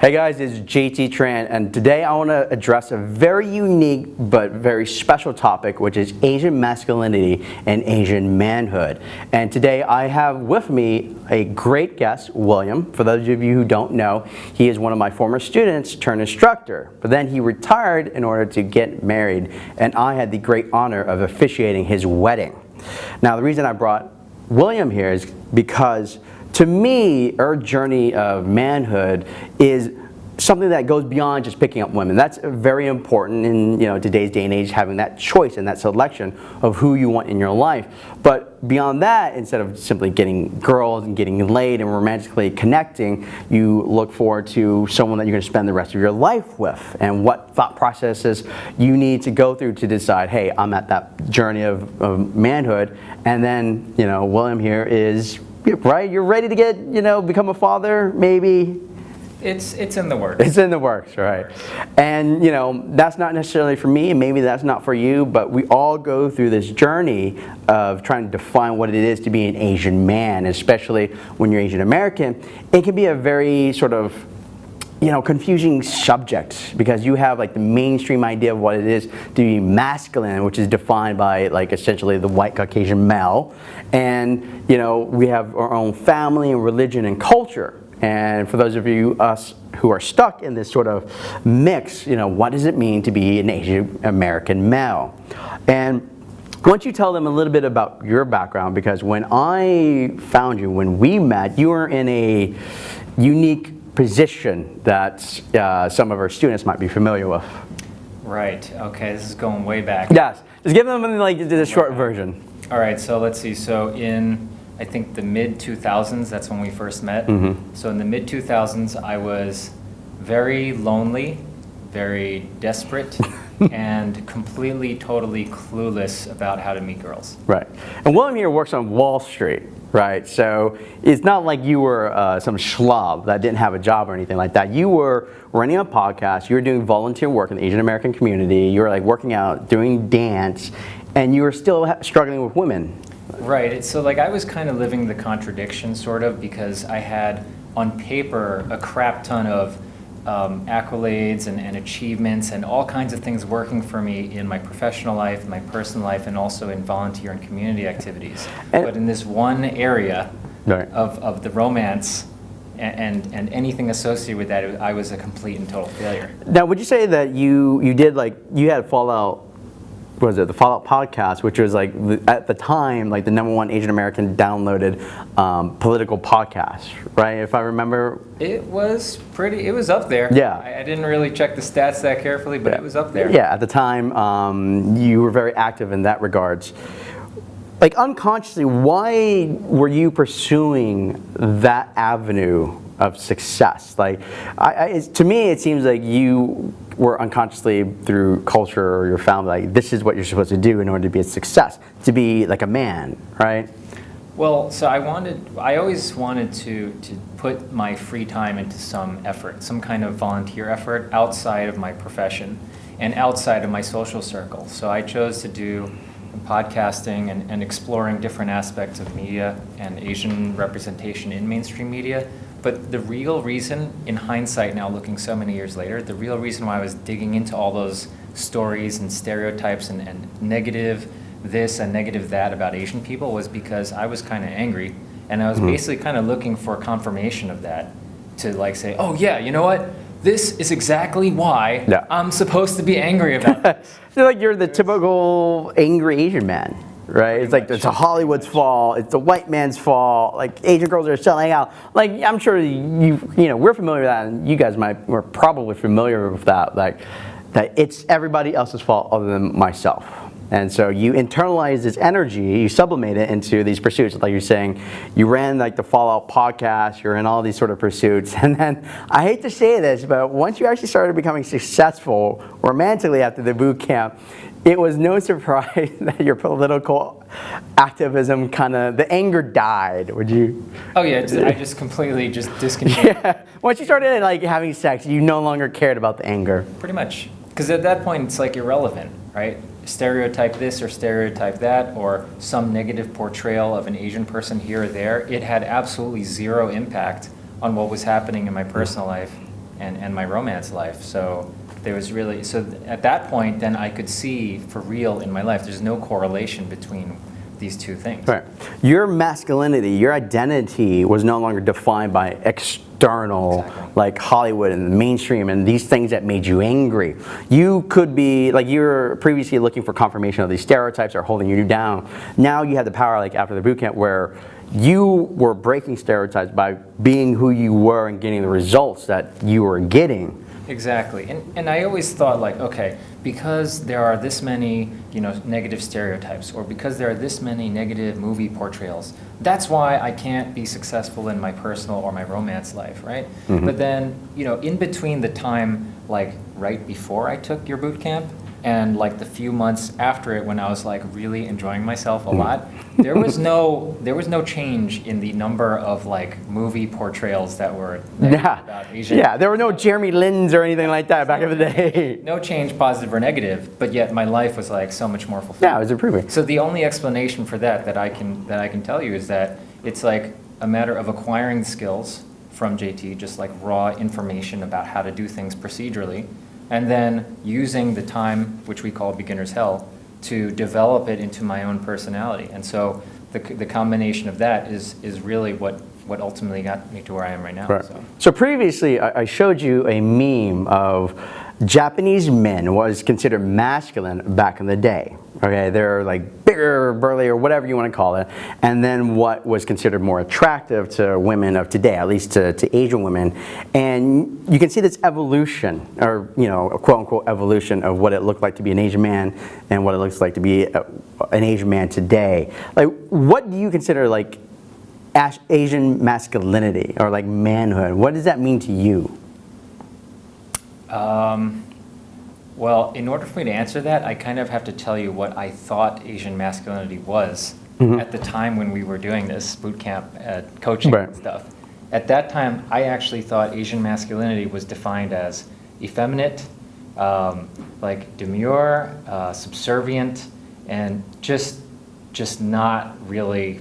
Hey guys, it's JT Tran, and today I want to address a very unique but very special topic, which is Asian masculinity and Asian manhood. And today I have with me a great guest, William. For those of you who don't know, he is one of my former students turned instructor, but then he retired in order to get married, and I had the great honor of officiating his wedding. Now, the reason I brought William here is because to me, our journey of manhood is something that goes beyond just picking up women. That's very important in you know today's day and age, having that choice and that selection of who you want in your life. But beyond that, instead of simply getting girls and getting laid and romantically connecting, you look forward to someone that you're going to spend the rest of your life with and what thought processes you need to go through to decide, hey, I'm at that journey of, of manhood. And then, you know, William here is right? You're ready to get, you know, become a father, maybe. It's it's in the works. It's in the works, right? And you know, that's not necessarily for me, and maybe that's not for you, but we all go through this journey of trying to define what it is to be an Asian man, especially when you're Asian American. It can be a very sort of you know, confusing subject because you have like the mainstream idea of what it is to be masculine, which is defined by like essentially the white Caucasian male. And, you know, we have our own family and religion and culture. And for those of you, us who are stuck in this sort of mix, you know, what does it mean to be an Asian American male? And don't you tell them a little bit about your background because when I found you, when we met, you were in a unique position that uh, some of our students might be familiar with. Right, okay, this is going way back. Yes, just give them like the short version. All right, so let's see, so in, I think the mid 2000s, that's when we first met. Mm -hmm. So in the mid 2000s, I was very lonely, very desperate, and completely, totally clueless about how to meet girls. Right, and William here works on Wall Street right? So it's not like you were uh, some schlub that didn't have a job or anything like that. You were running a podcast, you were doing volunteer work in the Asian American community, you were like working out, doing dance, and you were still struggling with women. Right, so like I was kind of living the contradiction sort of because I had on paper a crap ton of um, accolades and, and, achievements and all kinds of things working for me in my professional life, my personal life, and also in volunteer and community activities. And but in this one area right. of, of the romance and, and, and anything associated with that, I was a complete and total failure. Now, would you say that you, you did like, you had fallout was it the Fallout podcast, which was like at the time like the number one Asian American downloaded um, political podcast, right? If I remember, it was pretty. It was up there. Yeah, I, I didn't really check the stats that carefully, but yeah. it was up there. Yeah, at the time, um, you were very active in that regards. Like unconsciously, why were you pursuing that avenue of success? Like, I, I, to me, it seems like you were unconsciously through culture or your family, like this is what you're supposed to do in order to be a success, to be like a man, right? Well, so I wanted, I always wanted to, to put my free time into some effort, some kind of volunteer effort outside of my profession and outside of my social circle. So I chose to do podcasting and, and exploring different aspects of media and Asian representation in mainstream media but the real reason, in hindsight now looking so many years later, the real reason why I was digging into all those stories and stereotypes and, and negative this and negative that about Asian people was because I was kind of angry. And I was mm -hmm. basically kind of looking for confirmation of that to like say, oh yeah, you know what? This is exactly why yeah. I'm supposed to be angry about this. like you're the typical angry Asian man right? it's like it's a Hollywood's fault. It's a white man's fault. Like Asian girls are selling out. Like I'm sure you you know we're familiar with that, and you guys might we're probably familiar with that. Like that it's everybody else's fault other than myself. And so you internalize this energy, you sublimate it into these pursuits. Like you're saying, you ran like the Fallout podcast, you're in all these sort of pursuits. And then, I hate to say this, but once you actually started becoming successful romantically after the boot camp, it was no surprise that your political activism kind of, the anger died, would you? Oh yeah, I just completely just discontinued. yeah. Once you started like having sex, you no longer cared about the anger. Pretty much. Because at that point, it's like irrelevant, right? Stereotype this or stereotype that, or some negative portrayal of an Asian person here or there, it had absolutely zero impact on what was happening in my personal life and, and my romance life. So there was really, so th- at that point, then I could see for real in my life, there's no correlation between these two things. Right. Your masculinity, your identity was no longer defined by external, Exactly. like Hollywood and the mainstream and these things that made you angry. You could be, like you were previously looking for confirmation of these stereotypes or holding you down. Now you have the power, like after the boot camp, where you were breaking stereotypes by being who you were and getting the results that you were getting. Exactly. And, and I always thought like, okay, because there are this many, you know, negative stereotypes or because there are this many negative movie portrayals, that's why I can't be successful in my personal or my romance life, right? Mm-hmm. But then, you know, in between the time like right before I took your boot camp and like the few months after it when I was like really enjoying myself a hmm. lot, there was no there was no change in the number of like movie portrayals that were Yeah. about Asian Yeah, there were no Jeremy Lins or anything like that back in the day. no change, positive or negative, but yet my life was like so much more fulfilled. Yeah, it was improving. So the only explanation for that that I can that I can tell you is that it's like a matter of acquiring skills from JT, just like raw information about how to do things procedurally, and then using the time, which we call beginner's hell, to develop it into my own personality. And so the, the combination of that is is really what what ultimately got me to where I am right now. Right. So. So previously, I I showed you a meme of Japanese men was considered masculine back in the day. Okay, they're like bigger, burly, or whatever you want to call it. And then what was considered more attractive to women of today, at least to, to Asian women. And you can see this evolution, or you know, a quote unquote evolution of what it looked like to be an Asian man and what it looks like to be a, an Asian man today. Like, what do you consider like Asian masculinity or like manhood? What does that mean to you? Um, well, in order for me to answer that, I kind of have to tell you what I thought Asian masculinity was Mm-hmm. at the time when we were doing this boot camp uh, coaching Right. and stuff. At that time, I actually thought Asian masculinity was defined as effeminate, um, like demure, uh, subservient, and just just not really,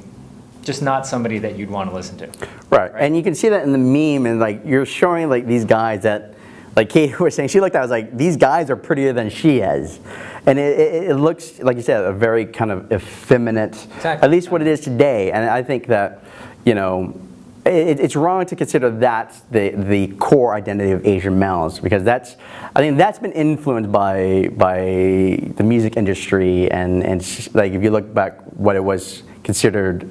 just not somebody that you'd want to listen to. Right. And you can see that in the meme and like you're showing like these guys that like Kate was saying, she looked at it, I was like, these guys are prettier than she is. And it, it, it looks, like you said, a very kind of effeminate, Exactly. at least what it is today. And I think that, you know, it, it's wrong to consider that the, the core identity of Asian males because that's, I think that's been influenced by, by the music industry and, and like if you look back what it was considered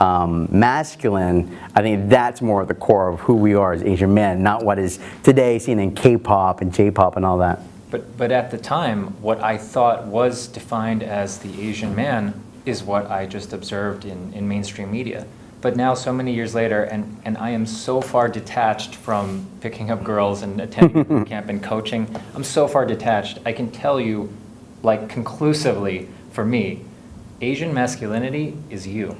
um, masculine, I think that's more at the core of who we are as Asian men, not what is today seen in K-pop and J-pop and all that. But, but at the time, what I thought was defined as the Asian man is what I just observed in, in mainstream media. But now, so many years later, and, and I am so far detached from picking up girls and attending camp and coaching, I'm so far detached. I can tell you, like conclusively, for me, Asian masculinity is you.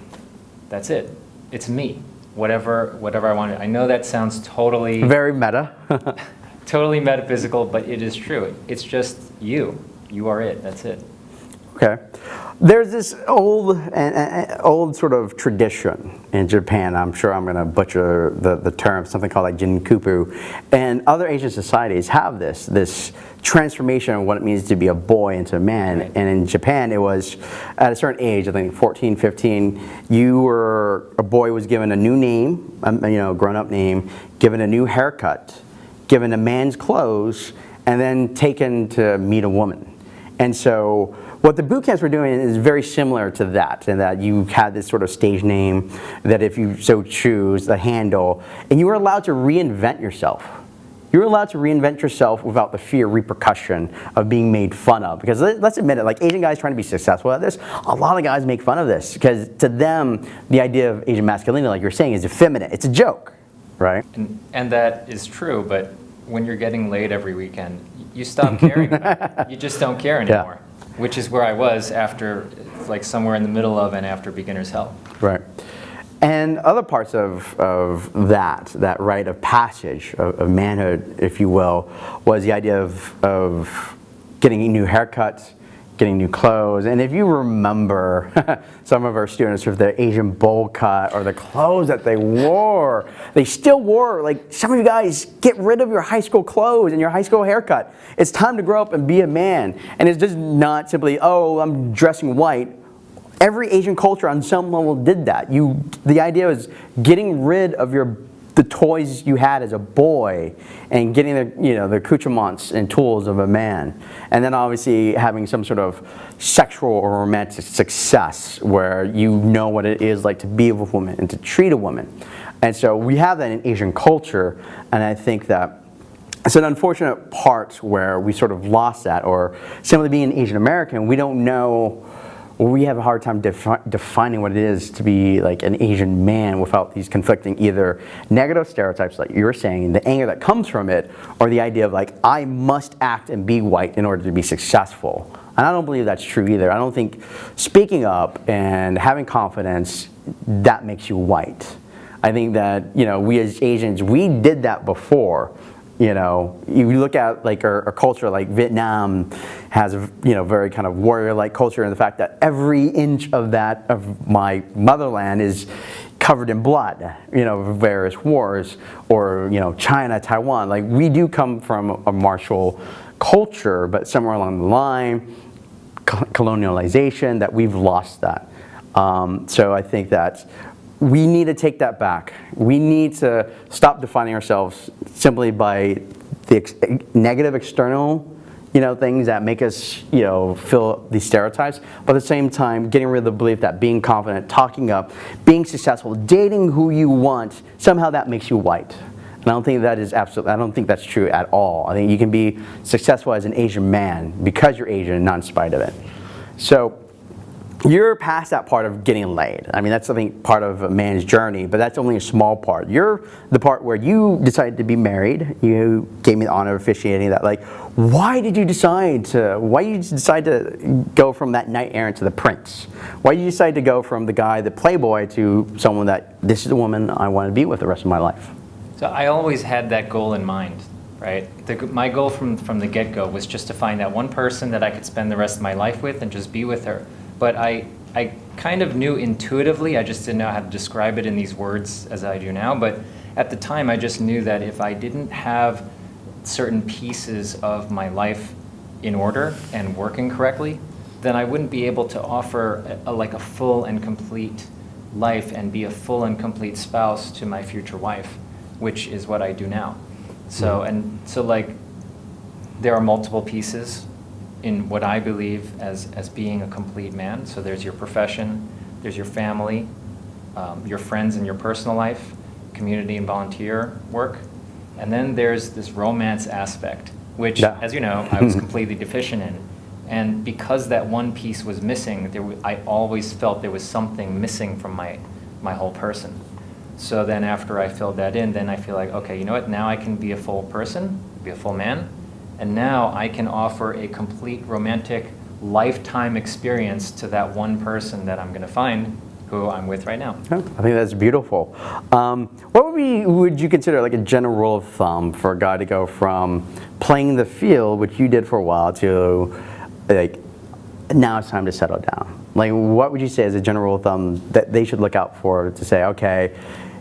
That's it. It's me. Whatever, whatever I want. I know that sounds totally Very meta. totally metaphysical, but it is true. It's just you. You are it. That's it. Okay. There's this old, uh, old sort of tradition in Japan. I'm sure I'm going to butcher the, the term, something called like jinkupu. And other Asian societies have this, this transformation of what it means to be a boy into a man. Right. And in Japan, it was at a certain age, I think 14, 15, you were, a boy was given a new name, um, you know, grown up name, given a new haircut, given a man's clothes, and then taken to meet a woman. And so what the boot camps were doing is very similar to that, in that you had this sort of stage name that if you so choose, the handle, and you were allowed to reinvent yourself. You were allowed to reinvent yourself without the fear repercussion of being made fun of. Because let- let's admit it, like Asian guys trying to be successful at this, a lot of guys make fun of this. Because to them, the idea of Asian masculinity, like you're saying, is effeminate. It's a joke, right? And, and that is true, but when you're getting laid every weekend, you stop caring. about it. You just don't care Yeah. Which is where I was after, like somewhere in the middle of and after beginner's hell. Right. And other parts of, of that, that rite of passage of, of manhood, if you will, was the idea of, of getting a new haircuts, getting new clothes. And if you remember some of our students with their Asian bowl cut or the clothes that they wore, they still wore, like some of you guys, get rid of your high school clothes and your high school haircut. It's time to grow up and be a man. And it's just not simply, oh, I'm dressing white. Every Asian culture on some level did that. You, the idea was getting rid of your the toys you had as a boy and getting the, you know, the accoutrements and tools of a man. And then obviously having some sort of sexual or romantic success where you know what it is like to be with a woman and to treat a woman. And so we have that in Asian culture and I think that it's an unfortunate part where we sort of lost that or simply being Asian American, we don't know we have a hard time defi defining what it is to be like an Asian man without these conflicting either negative stereotypes like you were saying, the anger that comes from it, or the idea of like, I must act and be white in order to be successful. And I don't believe that's true either. I don't think speaking up and having confidence, that makes you white. I think that, you know, we as Asians, we did that before. You know, you look at like our, our culture, like Vietnam has a you know very kind of warrior-like culture, and the fact that every inch of that of my motherland is covered in blood, you know, various wars, or you know, China, Taiwan. Like we do come from a martial culture, but somewhere along the line, colonialization, that we've lost that. Um, so I think that we need to take that back. We need to stop defining ourselves simply by the ex negative external you know, things that make us, you know, feel these stereotypes, but at the same time, getting rid of the belief that being confident, talking up, being successful, dating who you want, somehow that makes you white. And I don't think that is absolutely, I don't think that's true at all. I think you can be successful as an Asian man because you're Asian, not in spite of it. So you're past that part of getting laid. I mean, that's something part of a man's journey, but that's only a small part. You're the part where you decided to be married. You gave me the honor of officiating that. Like, why did you decide to, why did you decide to go from that knight errant to the prince? Why did you decide to go from the guy, the playboy, to someone that, this is the woman I want to be with the rest of my life? So I always had that goal in mind, right? The, my goal from, from the get-go was just to find that one person that I could spend the rest of my life with and just be with her but I, I kind of knew intuitively, I just didn't know how to describe it in these words as I do now, but at the time I just knew that if I didn't have certain pieces of my life in order and working correctly, then I wouldn't be able to offer a, a, like a full and complete life and be a full and complete spouse to my future wife, which is what I do now. So, mm-hmm. and so like, there are multiple pieces in what I believe as, as being a complete man. So there's your profession, there's your family, um, your friends and your personal life, community and volunteer work, and then there's this romance aspect, which, yeah. as you know, I was completely deficient in. And because that one piece was missing, there I always felt there was something missing from my, my whole person. So then after I filled that in, then I feel like, okay, you know what, now I can be a full person, be a full man, and now I can offer a complete romantic lifetime experience to that one person that I'm going to find who I'm with right now. I think that's beautiful. Um, what would, be, would you consider like a general rule of thumb for a guy to go from playing the field, which you did for a while, to like now it's time to settle down? Like what would you say as a general rule of thumb that they should look out for to say, okay,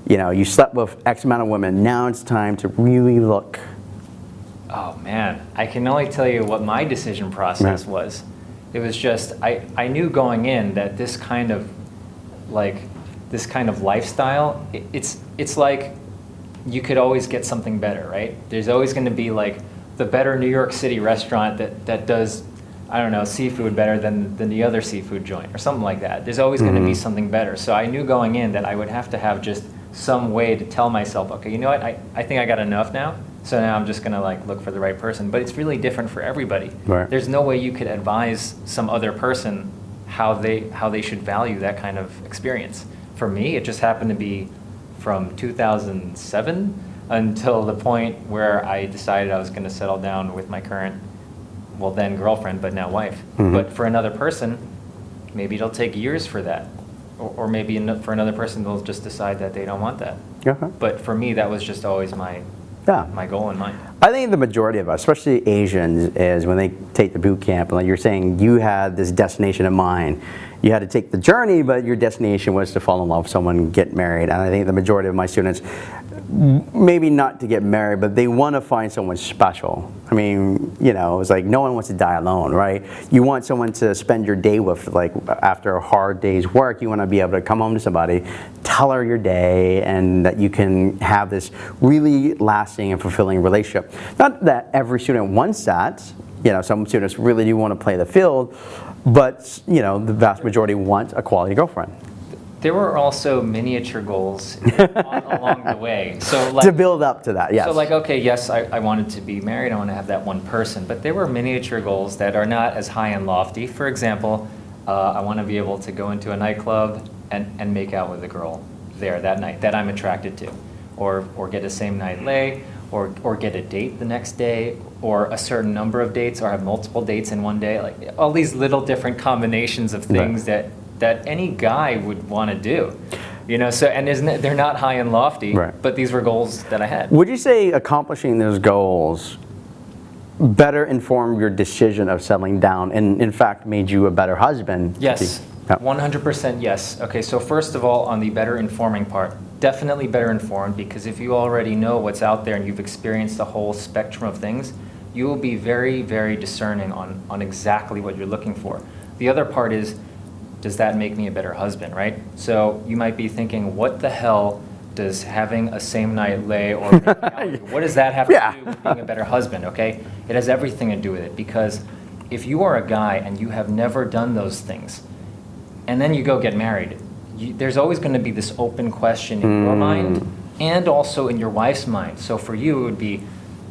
you know, you slept with X amount of women, now it's time to really look Oh man, I can only tell you what my decision process yeah. was. It was just I, I knew going in that this kind of like this kind of lifestyle it, it's it's like you could always get something better, right? There's always going to be like the better New York City restaurant that that does I don't know seafood better than than the other seafood joint or something like that. There's always mm -hmm. going to be something better. So I knew going in that I would have to have just some way to tell myself, okay, you know what? I, I think I got enough now so now I'm just going to like look for the right person. But it's really different for everybody. Right. There's no way you could advise some other person how they how they should value that kind of experience. For me, it just happened to be from 2007 until the point where I decided I was going to settle down with my current, well then girlfriend, but now wife. Mm -hmm. But for another person, maybe it'll take years for that. Or, or maybe for another person, they'll just decide that they don't want that. Uh -huh. But for me, that was just always my Yeah. my goal in mind. I think the majority of us, especially Asians, is when they take the boot camp, like you're saying, you had this destination in mind. You had to take the journey, but your destination was to fall in love with someone, get married. And I think the majority of my students, maybe not to get married, but they want to find someone special. I mean, you know, it's like no one wants to die alone, right? You want someone to spend your day with, like after a hard day's work, you want to be able to come home to somebody, tell her your day, and that you can have this really lasting and fulfilling relationship. Not that every student wants that. You know, some students really do want to play the field, but you know, the vast majority want a quality girlfriend There were also miniature goals along the way. So like, to build up to that. Yes. So like, okay, yes, I, I wanted to be married, I want to have that one person, but there were miniature goals that are not as high and lofty. For example, uh, I want to be able to go into a nightclub and, and make out with a girl there that night that I'm attracted to, or, or get a same night lay, or, or get a date the next day, or a certain number of dates, or have multiple dates in one day. Like all these little different combinations of Right. things that, that any guy would want to do. You know, so and isn't it, they're not high and lofty, Right. but these were goals that I had. Would you say accomplishing those goals better informed your decision of settling down and in fact made you a better husband? Yes, Yeah. 100% yes. Okay, so first of all, on the better informing part, definitely better informed because if you already know what's out there and you've experienced the whole spectrum of things, you will be very, very discerning on, on exactly what you're looking for. The other part is, does that make me a better husband, right? So you might be thinking, what the hell does having a same night lay or making out with you- what does that have Yeah. to do with being a better husband, okay? It has everything to do with it because if you are a guy and you have never done those things, and then you go get married, you, there's always going to be this open question in your hmm. mind and also in your wife's mind. So for you, it would be,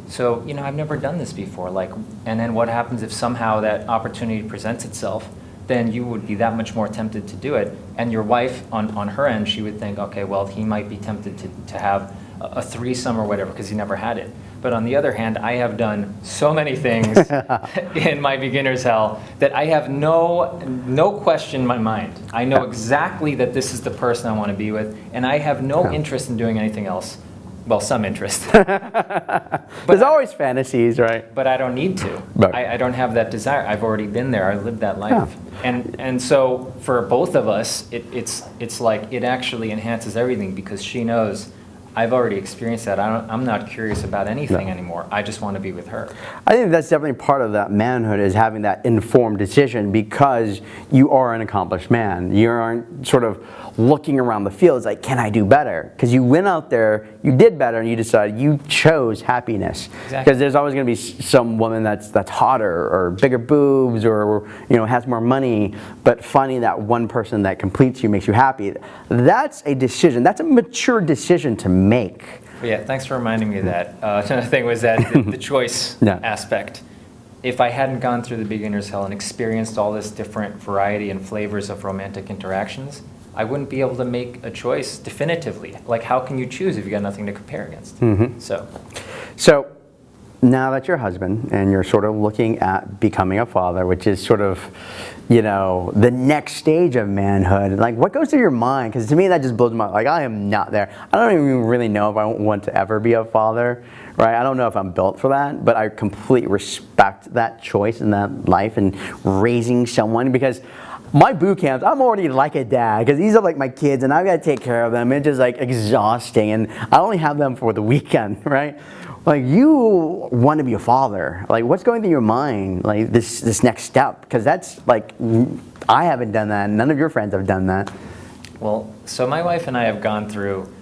so you know, I've never done this before. Like, and then what happens if somehow that opportunity presents itself? Then you would be that much more tempted to do it. And your wife, on, on her end, she would think, okay, well, he might be tempted to, to have a, a threesome or whatever because he never had it. But on the other hand, I have done so many things in my beginner's hell that I have no, no question in my mind. I know exactly that this is the person I want to be with, and I have no interest in doing anything else. Well, some interest, but There's always fantasies, right? but I don't need to. Right. I, I don't have that desire. I've already been there. I lived that life. And, and so for both of us, it, it's, it's like it actually enhances everything because she knows I've already experienced that. I don't, I'm not curious about anything No. anymore. I just want to be with her. I think that's definitely part of that manhood is having that informed decision because you are an accomplished man. You aren't sort of looking around the field. It's like, can I do better? Because you went out there, you did better, and you decided you chose happiness. Exactly. Because there's always going to be some woman that's that's hotter or bigger boobs or you know has more money, but finding that one person that completes you makes you happy. That's a decision. That's a mature decision to make. But yeah, thanks for reminding me of that. Uh, another thing was that the, the choice Yeah. aspect. If I hadn't gone through the beginner's hell and experienced all this different variety and flavors of romantic interactions, I wouldn't be able to make a choice definitively. Like, how can you choose if you got nothing to compare against? Mm-hmm. So, So now that you're a husband and you're sort of looking at becoming a father, which is sort of, you know, the next stage of manhood, like what goes through your mind? Because to me, that just blows my mind. Like, I am not there. I don't even really know if I want to ever be a father, right? I don't know if I'm built for that, but I completely respect that choice and that life and raising someone because my boot camps, I'm already like a dad because these are like my kids and I've got to take care of them. It's just like exhausting and I only have them for the weekend, right? Like you want to be a father. Like what's going through your mind? Like this this next step because that's like I haven't done that. None of your friends have done that. well, so my wife and I have gone through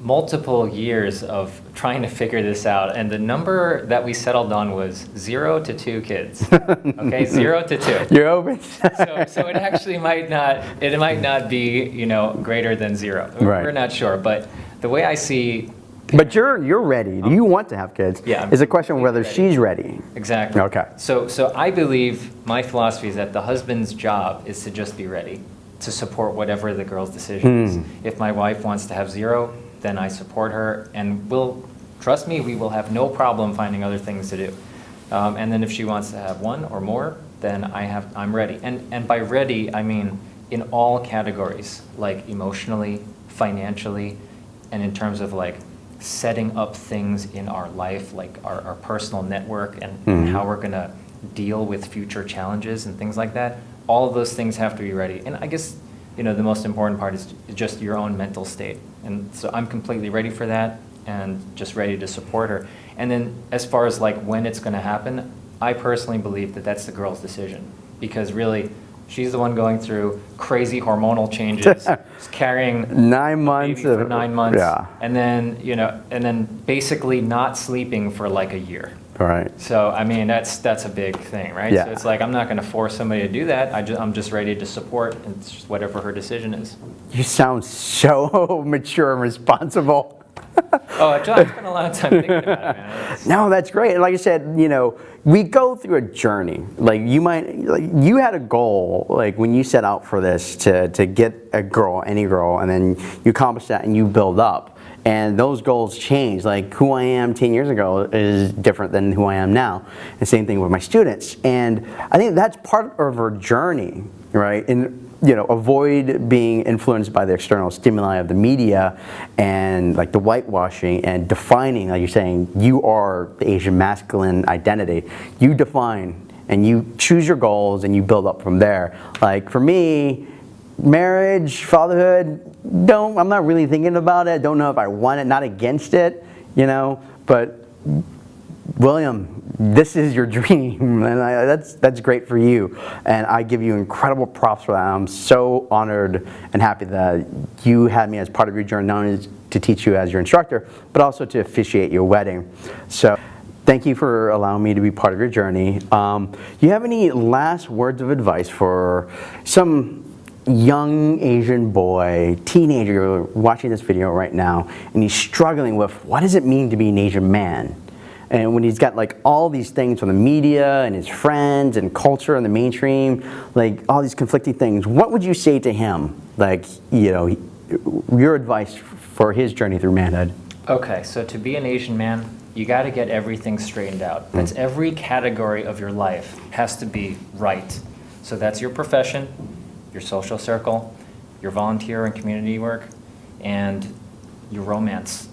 multiple years of trying to figure this out, and the number that we settled on was zero to two kids. Okay, zero to two. You're open. so, so it actually might not it might not be you know greater than zero. Right. We're not sure, but the way I see but you're you're ready. Do you want to have kids. Yeah, It's a question of whether completely she's ready. exactly. Okay. So so I believe my philosophy is that the husband's job is to just be ready to support whatever the girl's decision is. If my wife wants to have zero, then I support her, and we'll trust me, we will have no problem finding other things to do. Um, and then if she wants to have one or more, then I have I'm ready. And and by ready, I mean in all categories, like emotionally, financially, and in terms of like setting up things in our life, like our, our personal network and, and how we're going to deal with future challenges and things like that, all of those things have to be ready. And I guess, you know, the most important part is just your own mental state. And so I'm completely ready for that and just ready to support her. And then as far as like when it's going to happen, I personally believe that that's the girl's decision because really she's the one going through crazy hormonal changes, carrying Nine months of- nine months, yeah. and then you know, and then basically not sleeping for like a year. All right. So I mean, that's that's a big thing, right? Yeah. So it's like I'm not going to force somebody to do that. I just, I'm just ready to support it's just whatever her decision is. You sound so mature and responsible. Oh, I spent a lot of time thinking about it. No, that's great. Like I said, you know, we go through a journey. Like you might, like you had a goal, like when you set out for this to, to get a girl, any girl, and then you accomplish that and you build up. And those goals change. Like who I am 10 years ago is different than who I am now. And same thing with my students. And I think that's part of our journey, right? And you know, avoid being influenced by the external stimuli of the media and like the whitewashing and defining, like you're saying, you are the Asian masculine identity. You define and you choose your goals and you build up from there. Like for me, marriage, fatherhood, don't, I'm not really thinking about it. Don't know if I want it, not against it, you know, but William, this is your dream, and I, that's that's great for you. And I give you incredible props for that. I'm so honored and happy that you had me as part of your journey, not only to teach you as your instructor, but also to officiate your wedding. So. Thank you for allowing me to be part of your journey. Um, you have any last words of advice for some young Asian boy, teenager watching this video right now, and he's struggling with what does it mean to be an Asian man? And when he's got like all these things from the media and his friends and culture and the mainstream, like all these conflicting things, what would you say to him? Like, you know, your advice for his journey through manhood? Okay, so to be an Asian man, you got to get everything straightened out. Hmm. That's every category of your life has to be right. So that's your profession, your social circle, your volunteer and community work, and your romance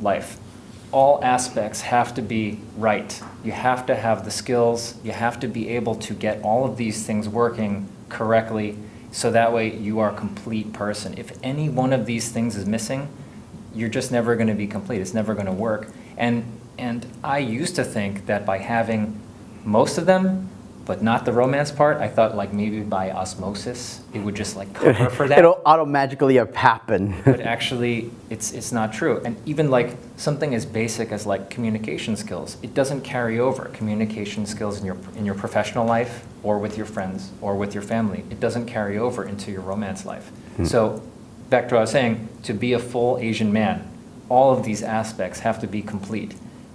life. All aspects have to be right. You have to have the skills, you have to be able to get all of these things working correctly so that way you are a complete person. If any one of these things is missing, you're just never going to be complete. It's never going to work. And and I used to think that by having most of them, but not the romance part, I thought like maybe by osmosis it would just like cover for that. It'll automatically happen. but actually, it's it's not true. And even like something as basic as like communication skills, it doesn't carry over. Communication skills in your in your professional life or with your friends or with your family, it doesn't carry over into your romance life. Hmm. So, back to what I was saying, to be a full Asian man, all of these aspects have to be complete.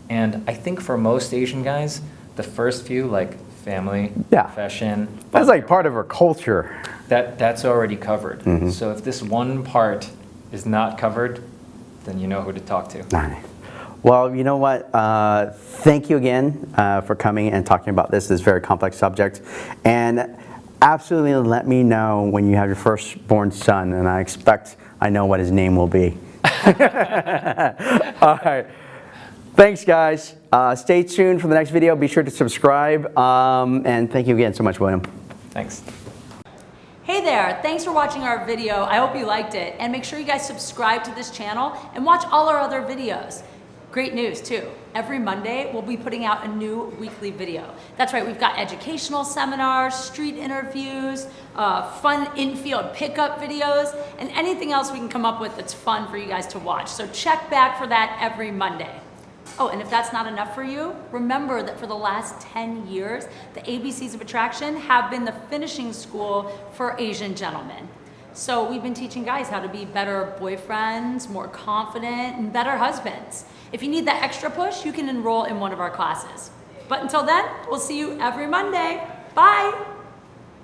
And I think for most Asian guys, the first few like family, Yeah. profession, That's like part of our culture. that, that's already covered. Mm-hmm. So if this one part is not covered, then you know who to talk to. Well, you know what? Uh, thank you again uh, for coming and talking about this, this very complex subject. And absolutely let me know when you have your firstborn son, and I expect I know what his name will be. All right. Thanks, guys. Uh, stay tuned for the next video. Be sure to subscribe. Um, and thank you again so much, William. Thanks. Hey there, thanks for watching our video. I hope you liked it. And make sure you guys subscribe to this channel and watch all our other videos. Great news too. Every Monday, we'll be putting out a new weekly video. That's right, we've got educational seminars, street interviews, uh, fun in-field pickup videos, and anything else we can come up with that's fun for you guys to watch. So check back for that every Monday. Oh, and if that's not enough for you, remember that for the last 10 years, the ABCs of Attraction have been the finishing school for Asian gentlemen. So we've been teaching guys how to be better boyfriends, more confident, and better husbands. If you need that extra push, you can enroll in one of our classes. But until then, we'll see you every Monday. Bye!